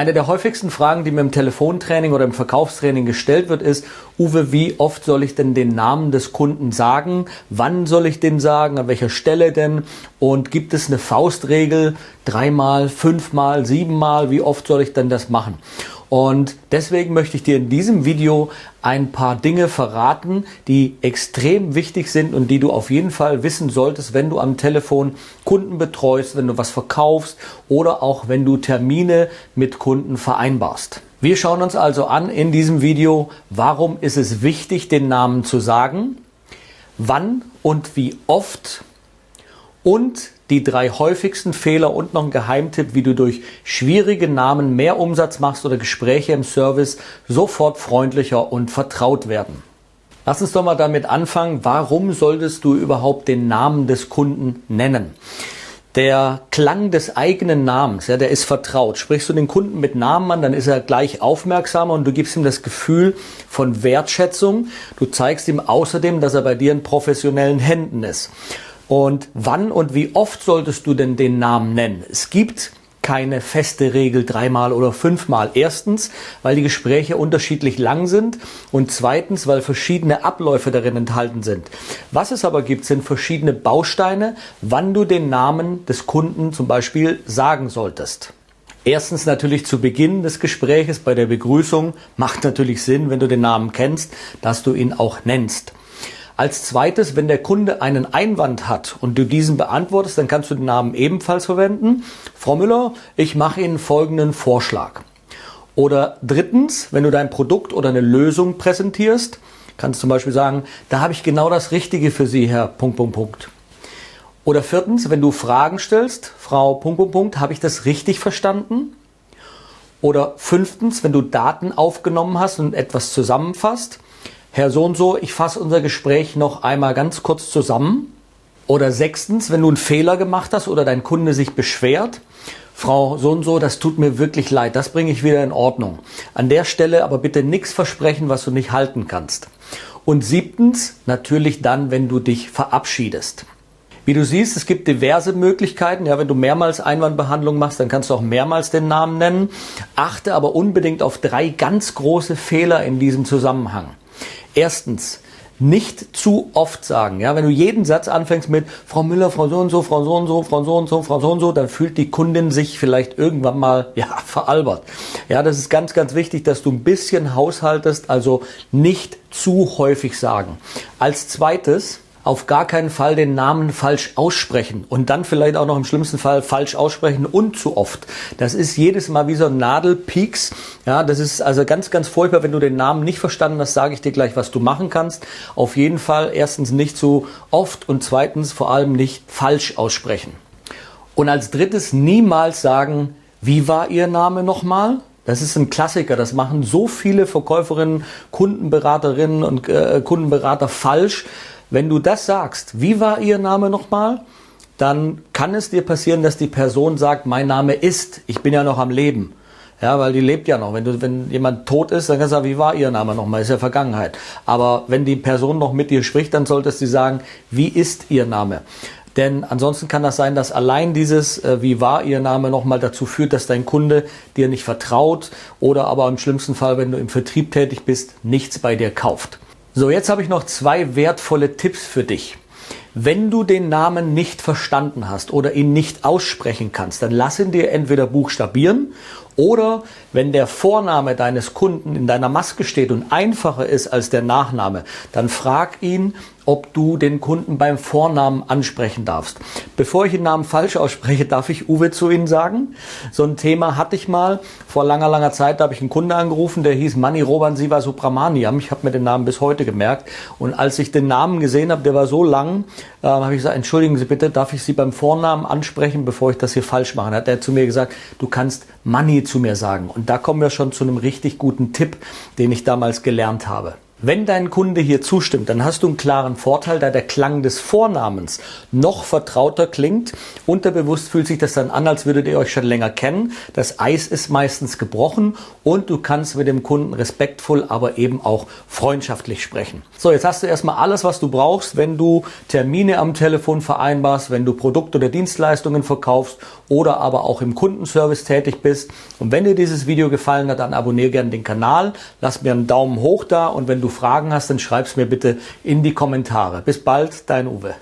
Eine der häufigsten Fragen, die mir im Telefontraining oder im Verkaufstraining gestellt wird, ist, Uwe, wie oft soll ich denn den Namen des Kunden sagen? Wann soll ich den sagen? An welcher Stelle denn? Und gibt es eine Faustregel? Dreimal, fünfmal, siebenmal? Wie oft soll ich denn das machen? Und deswegen möchte ich dir in diesem Video ein paar Dinge verraten, die extrem wichtig sind und die du auf jeden Fall wissen solltest, wenn du am Telefon Kunden betreust, wenn du was verkaufst oder auch wenn du Termine mit Kunden vereinbarst. Wir schauen uns also an in diesem Video, warum ist es wichtig, den Namen zu sagen, wann und wie oft und die drei häufigsten Fehler und noch ein Geheimtipp, wie du durch schwierige Namen mehr Umsatz machst oder Gespräche im Service sofort freundlicher und vertraut werden. Lass uns doch mal damit anfangen, warum solltest du überhaupt den Namen des Kunden nennen? Der Klang des eigenen Namens, ja, der ist vertraut. Sprichst du den Kunden mit Namen an, dann ist er gleich aufmerksamer und du gibst ihm das Gefühl von Wertschätzung. Du zeigst ihm außerdem, dass er bei dir in professionellen Händen ist. Und wann und wie oft solltest du denn den Namen nennen? Es gibt keine feste Regel dreimal oder fünfmal. Erstens, weil die Gespräche unterschiedlich lang sind und zweitens, weil verschiedene Abläufe darin enthalten sind. Was es aber gibt, sind verschiedene Bausteine, wann du den Namen des Kunden zum Beispiel sagen solltest. Erstens natürlich zu Beginn des Gespräches bei der Begrüßung macht natürlich Sinn, wenn du den Namen kennst, dass du ihn auch nennst. Als zweites, wenn der Kunde einen Einwand hat und du diesen beantwortest, dann kannst du den Namen ebenfalls verwenden. Frau Müller, ich mache Ihnen folgenden Vorschlag. Oder drittens, wenn du dein Produkt oder eine Lösung präsentierst, kannst du zum Beispiel sagen, da habe ich genau das Richtige für Sie, Herr Punkt, Punkt, Punkt. Oder viertens, wenn du Fragen stellst, Frau Punkt, Punkt, Punkt, habe ich das richtig verstanden? Oder fünftens, wenn du Daten aufgenommen hast und etwas zusammenfasst, Herr so und so, ich fasse unser Gespräch noch einmal ganz kurz zusammen. Oder sechstens, wenn du einen Fehler gemacht hast oder dein Kunde sich beschwert, Frau so und so, das tut mir wirklich leid, das bringe ich wieder in Ordnung. An der Stelle aber bitte nichts versprechen, was du nicht halten kannst. Und siebtens, natürlich dann, wenn du dich verabschiedest. Wie du siehst, es gibt diverse Möglichkeiten. Ja, wenn du mehrmals Einwandbehandlung machst, dann kannst du auch mehrmals den Namen nennen. Achte aber unbedingt auf drei ganz große Fehler in diesem Zusammenhang. Erstens, nicht zu oft sagen. Ja, wenn du jeden Satz anfängst mit Frau Müller, Frau so und so, Frau so und so, Frau so und so, Frau so und so, dann fühlt die Kundin sich vielleicht irgendwann mal ja veralbert. Ja, das ist ganz, ganz wichtig, dass du ein bisschen haushaltest, also nicht zu häufig sagen. Als zweites auf gar keinen Fall den Namen falsch aussprechen und dann vielleicht auch noch im schlimmsten Fall falsch aussprechen und zu oft. Das ist jedes Mal wie so ein Nadelpieks. Ja, das ist also ganz, ganz furchtbar. Wenn du den Namen nicht verstanden hast, sage ich dir gleich, was du machen kannst. Auf jeden Fall erstens nicht zu oft und zweitens vor allem nicht falsch aussprechen. Und als drittes niemals sagen, wie war Ihr Name nochmal? Das ist ein Klassiker. Das machen so viele Verkäuferinnen, Kundenberaterinnen und äh, Kundenberater falsch wenn du das sagst, wie war Ihr Name nochmal? Dann kann es dir passieren, dass die Person sagt, mein Name ist, ich bin ja noch am Leben. Ja, weil die lebt ja noch. Wenn du, wenn jemand tot ist, dann kannst du sagen, wie war ihr Name nochmal? Ist ja Vergangenheit. Aber wenn die Person noch mit dir spricht, dann solltest du sagen, wie ist ihr Name? Denn ansonsten kann das sein, dass allein dieses, äh, wie war ihr Name nochmal dazu führt, dass dein Kunde dir nicht vertraut oder aber im schlimmsten Fall, wenn du im Vertrieb tätig bist, nichts bei dir kauft. So, jetzt habe ich noch zwei wertvolle Tipps für dich. Wenn du den Namen nicht verstanden hast oder ihn nicht aussprechen kannst, dann lass ihn dir entweder buchstabieren oder wenn der Vorname deines Kunden in deiner Maske steht und einfacher ist als der Nachname, dann frag ihn, ob du den Kunden beim Vornamen ansprechen darfst. Bevor ich den Namen falsch ausspreche, darf ich Uwe zu Ihnen sagen. So ein Thema hatte ich mal vor langer, langer Zeit. Da habe ich einen Kunde angerufen, der hieß Mani Roban Siva Subramaniam. Ich habe mir den Namen bis heute gemerkt. Und als ich den Namen gesehen habe, der war so lang, äh, habe ich gesagt, entschuldigen Sie bitte, darf ich Sie beim Vornamen ansprechen, bevor ich das hier falsch mache? Dann hat er zu mir gesagt, du kannst Mani zu mir sagen. Und da kommen wir schon zu einem richtig guten Tipp, den ich damals gelernt habe. Wenn dein Kunde hier zustimmt, dann hast du einen klaren Vorteil, da der Klang des Vornamens noch vertrauter klingt. Unterbewusst fühlt sich das dann an, als würdet ihr euch schon länger kennen. Das Eis ist meistens gebrochen und du kannst mit dem Kunden respektvoll, aber eben auch freundschaftlich sprechen. So, jetzt hast du erstmal alles, was du brauchst, wenn du Termine am Telefon vereinbarst, wenn du Produkte oder Dienstleistungen verkaufst oder aber auch im Kundenservice tätig bist. Und wenn dir dieses Video gefallen hat, dann abonniere gerne den Kanal, lass mir einen Daumen hoch da und wenn du Fragen hast, dann schreib's mir bitte in die Kommentare. Bis bald, dein Uwe.